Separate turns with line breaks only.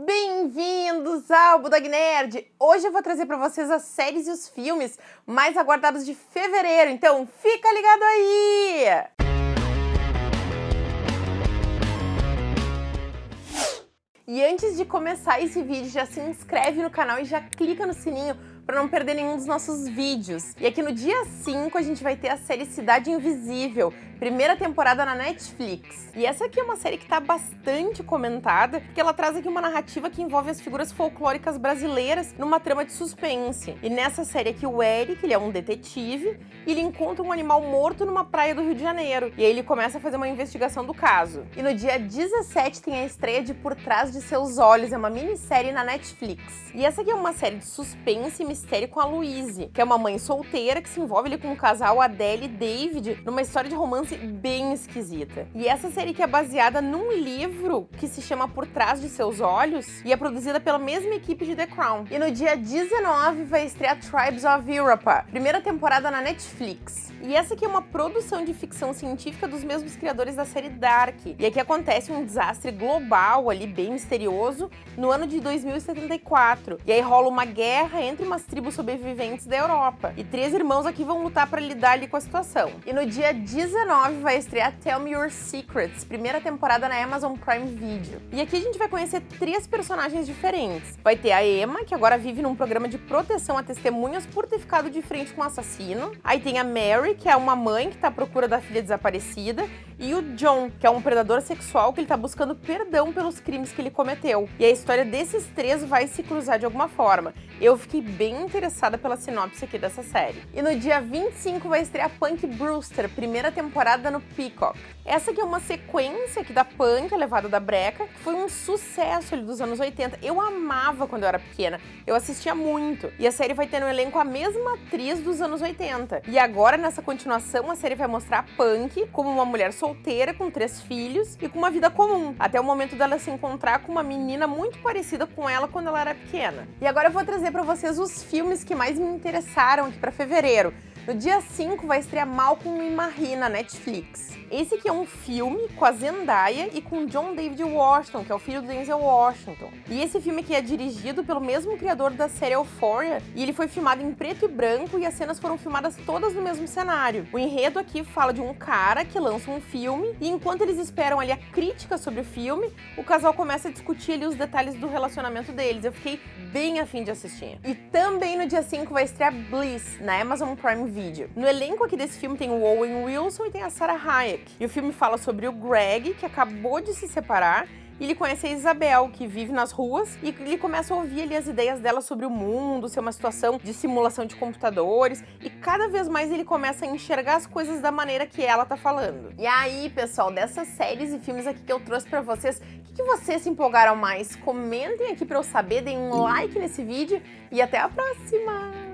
Bem-vindos ao Budag Nerd! Hoje eu vou trazer para vocês as séries e os filmes mais aguardados de fevereiro, então fica ligado aí! E antes de começar esse vídeo, já se inscreve no canal e já clica no sininho para não perder nenhum dos nossos vídeos. E aqui no dia 5 a gente vai ter a série Cidade Invisível, primeira temporada na Netflix. E essa aqui é uma série que está bastante comentada, porque ela traz aqui uma narrativa que envolve as figuras folclóricas brasileiras numa trama de suspense. E nessa série aqui o Eric, ele é um detetive, e ele encontra um animal morto numa praia do Rio de Janeiro. E aí ele começa a fazer uma investigação do caso. E no dia 17 tem a estreia de Por Trás de Seus Olhos, é uma minissérie na Netflix. E essa aqui é uma série de suspense e mistério com a Louise, que é uma mãe solteira que se envolve ali com o casal Adele e David numa história de romance bem esquisita. E essa série que é baseada num livro que se chama Por Trás de Seus Olhos e é produzida pela mesma equipe de The Crown. E no dia 19 vai estrear Tribes of Europa, primeira temporada na Netflix. E essa aqui é uma produção de ficção científica dos mesmos criadores da série Dark. E aqui acontece um desastre global ali, bem misterioso, no ano de 2074. E aí rola uma guerra entre umas tribos sobreviventes da Europa. E três irmãos aqui vão lutar para lidar ali com a situação. E no dia 19 vai estrear Tell Me Your Secrets, primeira temporada na Amazon Prime Video. E aqui a gente vai conhecer três personagens diferentes. Vai ter a Emma, que agora vive num programa de proteção a testemunhas por ter ficado de frente com um assassino. Aí tem a Mary, que é uma mãe que está à procura da filha desaparecida, e o John, que é um predador sexual que ele está buscando perdão pelos crimes que ele cometeu. E a história desses três vai se cruzar de alguma forma. Eu fiquei bem interessada pela sinopse aqui dessa série. E no dia 25 vai estrear Punk Brewster, primeira temporada no Peacock. Essa aqui é uma sequência aqui da Punk, levada da breca, que foi um sucesso ali dos anos 80. Eu amava quando eu era pequena, eu assistia muito. E a série vai ter no elenco a mesma atriz dos anos 80. E agora, nessa continuação, a série vai mostrar a Punk como uma mulher solteira com três filhos e com uma vida comum, até o momento dela se encontrar com uma menina muito parecida com ela quando ela era pequena. E agora eu vou trazer para vocês os filmes que mais me interessaram aqui para fevereiro. No dia 5 vai estrear Malcolm e Marie na Netflix. Esse aqui é um filme com a Zendaya e com John David Washington, que é o filho do Denzel Washington. E esse filme aqui é dirigido pelo mesmo criador da série Euphoria, e ele foi filmado em preto e branco e as cenas foram filmadas todas no mesmo cenário. O enredo aqui fala de um cara que lança um filme e enquanto eles esperam ali a crítica sobre o filme, o casal começa a discutir ali os detalhes do relacionamento deles. Eu fiquei bem afim de assistir. E também no dia 5 vai estrear Bliss, na Amazon Prime Video. No elenco aqui desse filme tem o Owen Wilson e tem a Sarah Hayek. E o filme fala sobre o Greg, que acabou de se separar, e ele conhece a Isabel, que vive nas ruas, e ele começa a ouvir ali as ideias dela sobre o mundo, ser uma situação de simulação de computadores, e cada vez mais ele começa a enxergar as coisas da maneira que ela tá falando. E aí, pessoal, dessas séries e filmes aqui que eu trouxe pra vocês, o que, que vocês se empolgaram mais? Comentem aqui pra eu saber, deem um like nesse vídeo, e até a próxima!